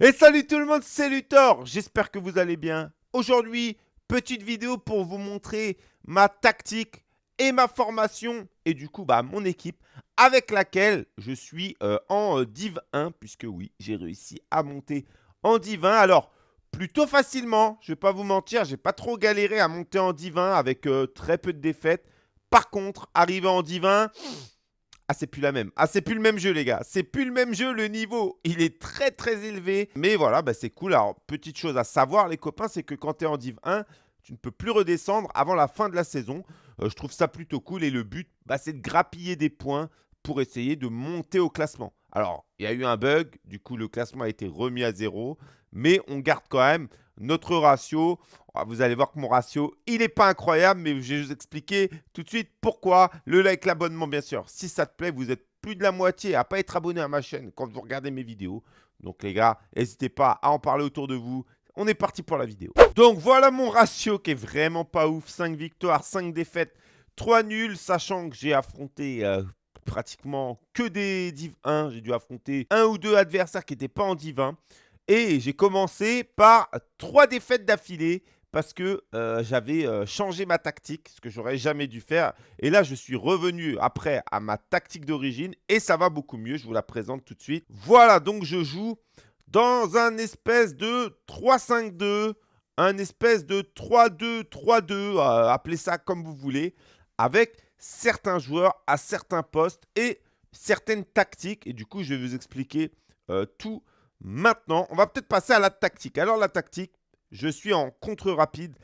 Et salut tout le monde, c'est Luthor J'espère que vous allez bien. Aujourd'hui, petite vidéo pour vous montrer ma tactique et ma formation et du coup bah, mon équipe avec laquelle je suis euh, en euh, Div 1 puisque oui, j'ai réussi à monter en Div 1. Alors, plutôt facilement, je vais pas vous mentir, j'ai pas trop galéré à monter en Div 1 avec euh, très peu de défaites. Par contre, arrivé en Div 1, ah, c'est plus la même. Ah, c'est plus le même jeu, les gars. C'est plus le même jeu. Le niveau, il est très, très élevé. Mais voilà, bah, c'est cool. Alors, petite chose à savoir, les copains, c'est que quand tu es en Div 1, tu ne peux plus redescendre avant la fin de la saison. Euh, je trouve ça plutôt cool. Et le but, bah, c'est de grappiller des points pour essayer de monter au classement. Alors, il y a eu un bug. Du coup, le classement a été remis à zéro. Mais on garde quand même notre ratio. Ah, vous allez voir que mon ratio, il n'est pas incroyable, mais je vais vous expliquer tout de suite pourquoi. Le like, l'abonnement, bien sûr. Si ça te plaît, vous êtes plus de la moitié à pas être abonné à ma chaîne quand vous regardez mes vidéos. Donc les gars, n'hésitez pas à en parler autour de vous. On est parti pour la vidéo. Donc voilà mon ratio qui est vraiment pas ouf. 5 victoires, 5 défaites, 3 nuls, sachant que j'ai affronté euh, pratiquement que des Div 1. J'ai dû affronter un ou deux adversaires qui n'étaient pas en Div 1. Et j'ai commencé par trois défaites d'affilée parce que euh, j'avais euh, changé ma tactique, ce que j'aurais jamais dû faire. Et là, je suis revenu après à ma tactique d'origine et ça va beaucoup mieux. Je vous la présente tout de suite. Voilà, donc je joue dans un espèce de 3-5-2, un espèce de 3-2-3-2, euh, appelez ça comme vous voulez, avec certains joueurs à certains postes et certaines tactiques. Et du coup, je vais vous expliquer tout Maintenant, on va peut-être passer à la tactique. Alors la tactique, je suis en contre rapide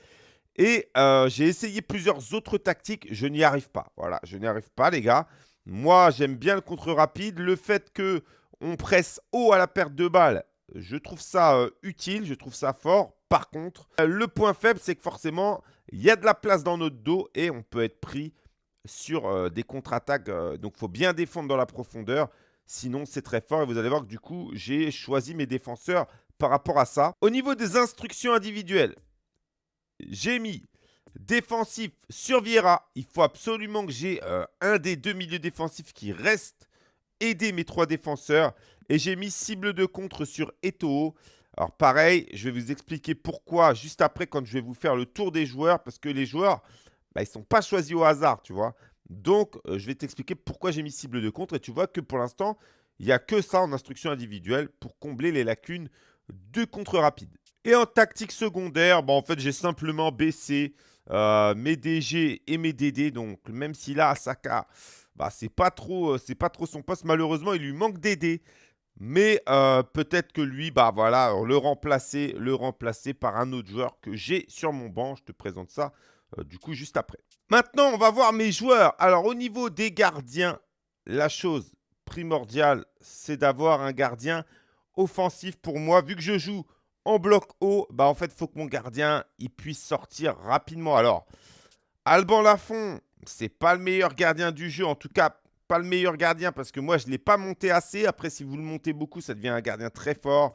et euh, j'ai essayé plusieurs autres tactiques. Je n'y arrive pas. Voilà, je n'y arrive pas les gars. Moi, j'aime bien le contre rapide. Le fait que on presse haut à la perte de balles, je trouve ça euh, utile, je trouve ça fort. Par contre, euh, le point faible, c'est que forcément, il y a de la place dans notre dos et on peut être pris sur des contre-attaques. donc, il faut bien défendre dans la profondeur. Sinon, c'est très fort et vous allez voir que du coup, j'ai choisi mes défenseurs par rapport à ça. Au niveau des instructions individuelles, j'ai mis défensif sur Vieira. Il faut absolument que j'ai euh, un des deux milieux défensifs qui reste aider mes trois défenseurs. Et j'ai mis cible de contre sur Eto'o. Alors pareil, je vais vous expliquer pourquoi juste après quand je vais vous faire le tour des joueurs. Parce que les joueurs, bah, ils ne sont pas choisis au hasard, tu vois. Donc, euh, je vais t'expliquer pourquoi j'ai mis cible de contre. Et tu vois que pour l'instant, il n'y a que ça en instruction individuelle pour combler les lacunes de contre rapide. Et en tactique secondaire, bah, en fait, j'ai simplement baissé euh, mes DG et mes DD. Donc, même si là, Asaka, bah, c'est pas, trop, euh, pas trop son poste. Malheureusement, il lui manque DD. Mais peut-être que lui, bah voilà, le remplacer, le remplacer par un autre joueur que j'ai sur mon banc. Je te présente ça euh, du coup juste après. Maintenant, on va voir mes joueurs. Alors, au niveau des gardiens, la chose primordiale, c'est d'avoir un gardien offensif pour moi. Vu que je joue en bloc haut, bah en fait, il faut que mon gardien puisse sortir rapidement. Alors, Alban Lafont, c'est pas le meilleur gardien du jeu. En tout cas, pas le meilleur gardien parce que moi, je ne l'ai pas monté assez. Après, si vous le montez beaucoup, ça devient un gardien très fort.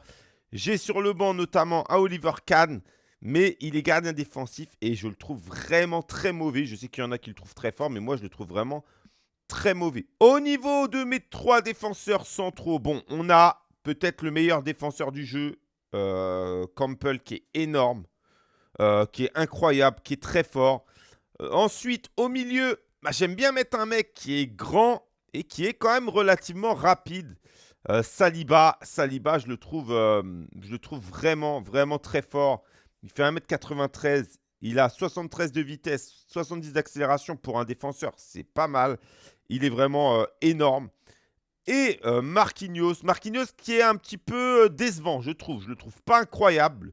J'ai sur le banc notamment un Oliver Kahn mais il est gardien défensif et je le trouve vraiment très mauvais. Je sais qu'il y en a qui le trouvent très fort, mais moi je le trouve vraiment très mauvais. Au niveau de mes trois défenseurs centraux, bon, on a peut-être le meilleur défenseur du jeu, euh, Campbell, qui est énorme, euh, qui est incroyable, qui est très fort. Euh, ensuite, au milieu, bah, j'aime bien mettre un mec qui est grand et qui est quand même relativement rapide. Saliba, Saliba, je le trouve, je le trouve vraiment, vraiment très fort. Il fait 1m93. Il a 73 de vitesse, 70 d'accélération pour un défenseur. C'est pas mal. Il est vraiment euh, énorme. Et euh, Marquinhos. Marquinhos qui est un petit peu euh, décevant, je trouve. Je le trouve pas incroyable.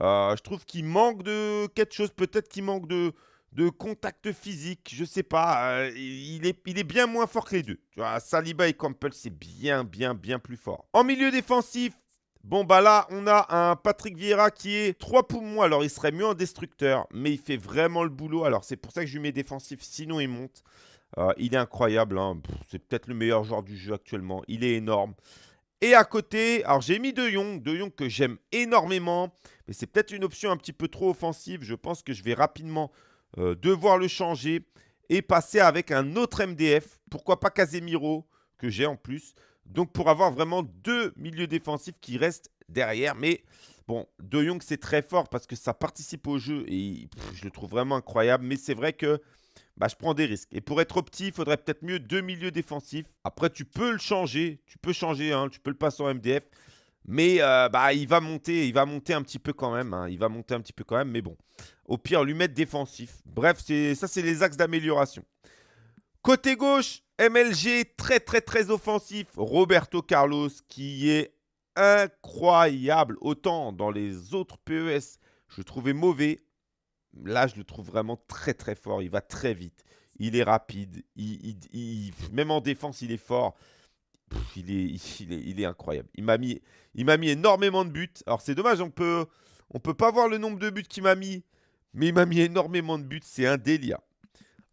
je trouve qu'il manque de quelque chose. Peut-être qu'il manque de, de contact physique. Je sais pas. il, est, il est bien moins fort que les deux. Tu vois, Saliba et Campbell, c'est bien, bien, bien plus fort. En milieu défensif, Bon, bah là, on a un Patrick Vieira qui est 3 poumons. Alors, il serait mieux en destructeur, mais il fait vraiment le boulot. Alors, c'est pour ça que je lui mets défensif, sinon il monte. Euh, il est incroyable. Hein. C'est peut-être le meilleur joueur du jeu actuellement. Il est énorme. Et à côté, alors j'ai mis De Jong, De Jong que j'aime énormément, mais c'est peut-être une option un petit peu trop offensive. Je pense que je vais rapidement euh, devoir le changer et passer avec un autre MDF. Pourquoi pas Casemiro, que j'ai en plus. Donc pour avoir vraiment deux milieux défensifs qui restent derrière. Mais bon, De Jong, c'est très fort parce que ça participe au jeu et je le trouve vraiment incroyable. Mais c'est vrai que bah, je prends des risques. Et pour être opti, il faudrait peut-être mieux deux milieux défensifs. Après, tu peux le changer. Tu peux changer, tu peux le passer en MDF. Mais euh, bah, il va monter, il va monter un petit peu quand même. Hein. il va monter un petit peu quand même, mais bon. Au pire, lui mettre défensif. Bref, ça, c'est les axes d'amélioration. Côté gauche, MLG, très très très offensif. Roberto Carlos, qui est incroyable. Autant dans les autres PES, je le trouvais mauvais. Là, je le trouve vraiment très très fort. Il va très vite. Il est rapide. Même en défense, il est fort. Il, est, incroyable. Il m'a mis, mis énormément de buts. Alors, c'est dommage, on peut, on peut pas voir le nombre de buts qu'il m'a mis. Mais il m'a mis énormément de buts. C'est un délire.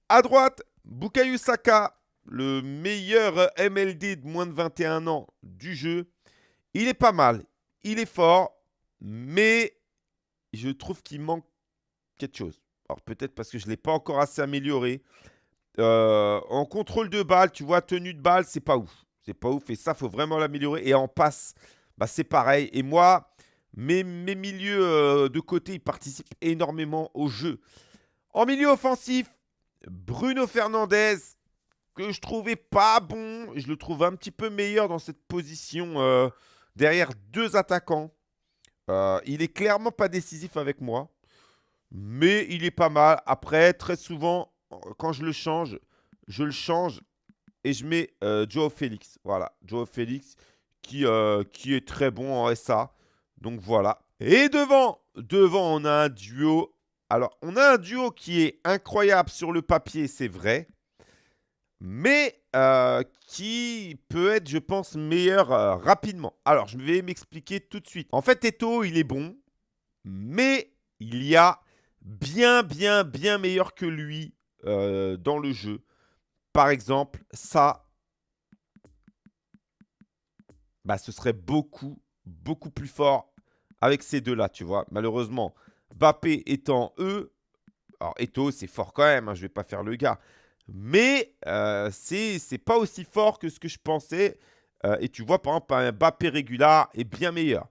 À droite, Bukayo Saka, le meilleur MLD de moins de 21 ans du jeu. Il est pas mal. Il est fort. Mais je trouve qu'il manque quelque chose. Alors peut-être parce que je ne l'ai pas encore assez amélioré. Euh, en contrôle de balle, tu vois, tenue de balle, c'est pas ouf. C'est pas ouf et ça, faut vraiment l'améliorer. Et en passe, bah, c'est pareil. Et moi, mes, milieux euh, de côté, ils participent énormément au jeu. En milieu offensif, Bruno Fernandez, que je trouvais pas bon. Je le trouve un petit peu meilleur dans cette position euh, derrière deux attaquants. il est clairement pas décisif avec moi. Mais il est pas mal. Après, très souvent, quand je le change, je le change et je mets euh, Joe Félix. Voilà, Joe Félix qui, euh, qui est très bon en SA. Donc voilà. Et devant, devant, on a un duo. Alors, on a un duo qui est incroyable sur le papier, c'est vrai. Mais euh, qui peut être, je pense, meilleur rapidement. Alors, je vais m'expliquer tout de suite. En fait, Eto, il est bon. Mais il y a bien, bien, bien meilleur que lui dans le jeu. Par exemple, ça, bah, ce serait beaucoup, beaucoup plus fort avec ces deux-là, tu vois. Malheureusement, Bappé étant eux, alors Eto, c'est fort quand même, hein, je ne vais pas faire le gars. Mais euh, c'est pas aussi fort que ce que je pensais. Euh, et tu vois, par exemple, un Bappé régular est bien meilleur.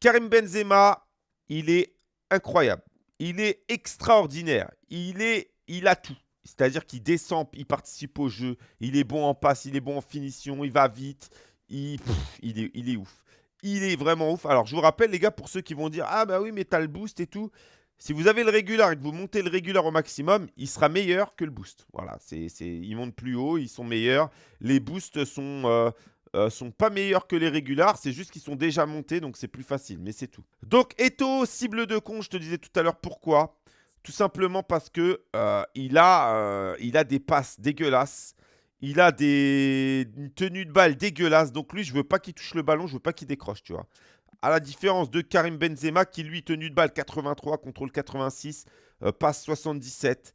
Karim Benzema, il est incroyable il est extraordinaire. Il, est, il a tout. C'est-à-dire qu'il descend, il participe au jeu, il est bon en passe, il est bon en finition, il va vite, il, est ouf. Il est vraiment ouf. Alors, je vous rappelle, les gars, pour ceux qui vont dire « Ah bah oui, mais t'as le boost et tout », si vous avez le régular et que vous montez le régular au maximum, il sera meilleur que le boost. Voilà, c'est, ils montent plus haut, ils sont meilleurs. Les boosts sont, euh, euh, sont pas meilleurs que les régulars, c'est juste qu'ils sont déjà montés, donc c'est plus facile, mais c'est tout. Donc Eto, cible de con, je te disais tout à l'heure pourquoi. Tout simplement parce que euh, il, a, euh, il a des passes dégueulasses. Il a des une tenue de balle dégueulasse. Donc lui, je veux pas qu'il touche le ballon, je veux pas qu'il décroche, tu vois. À la différence de Karim Benzema qui lui tenue de balle 83, contrôle 86, passe 77.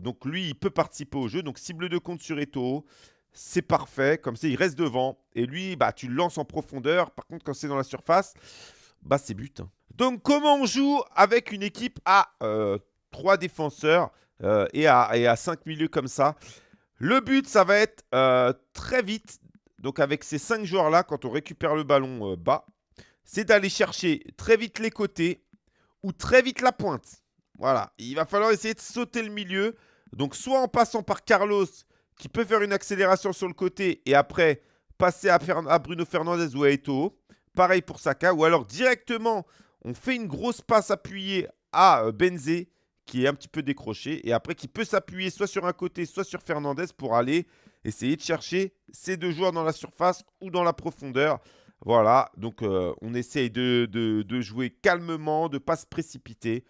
donc lui, il peut participer au jeu. Donc cible de compte sur Eto c'est parfait. Comme ça, il reste devant. Et lui, bah, tu le lances en profondeur. Par contre, quand c'est dans la surface, bah, c'est but. Hein. Donc, comment on joue avec une équipe à euh, 3 défenseurs euh, et, à, et à 5 milieux comme ça? Le but, ça va être euh, très vite. Donc, avec ces 5 joueurs-là, quand on récupère le ballon euh, bas, c'est d'aller chercher très vite les côtés ou très vite la pointe. Voilà, il va falloir essayer de sauter le milieu. Donc, soit en passant par Carlos qui peut faire une accélération sur le côté et après passer à, Bruno Fernandez ou à Eto'o. Pareil pour Saka. Ou alors directement, on fait une grosse passe appuyée à euh, Benzé qui est un petit peu décroché et après qui peut s'appuyer soit sur un côté, soit sur Fernandez pour aller essayer de chercher ces deux joueurs dans la surface ou dans la profondeur. Voilà, donc euh, on essaye de, jouer calmement, de ne pas se précipiter.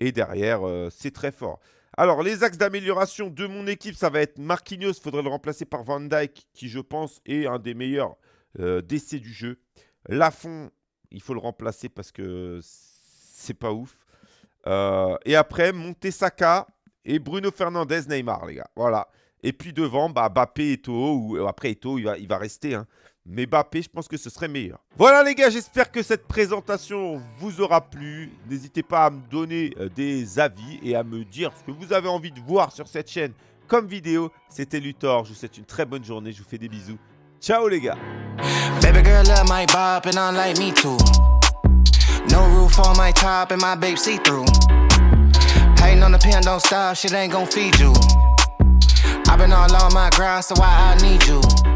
Et derrière, euh, c'est très fort. Alors, les axes d'amélioration de mon équipe, ça va être Marquinhos. Il faudrait le remplacer par Van Dyke, qui, je pense, est un des meilleurs décès du jeu. Lafont, il faut le remplacer parce que c'est pas ouf. Euh, et après, Montesaka et Bruno Fernandez, Neymar, les gars. Voilà. Et puis devant, bah, Bappé, Eto'o, ou euh, après Eto'o, il va, il va rester. Hein. Mais Bappé, je pense que ce serait meilleur. Voilà les gars, j'espère que cette présentation vous aura plu. N'hésitez pas à me donner euh, des avis et à me dire ce que vous avez envie de voir sur cette chaîne comme vidéo. C'était Luthor, je vous souhaite une très bonne journée, je vous fais des bisous. Ciao les gars girl love my bop and I like me too. No roof on my top and my babe see through. Hating on the pen, don't stop, shit ain't gon' feed you. i been all on my grind, so why I need you.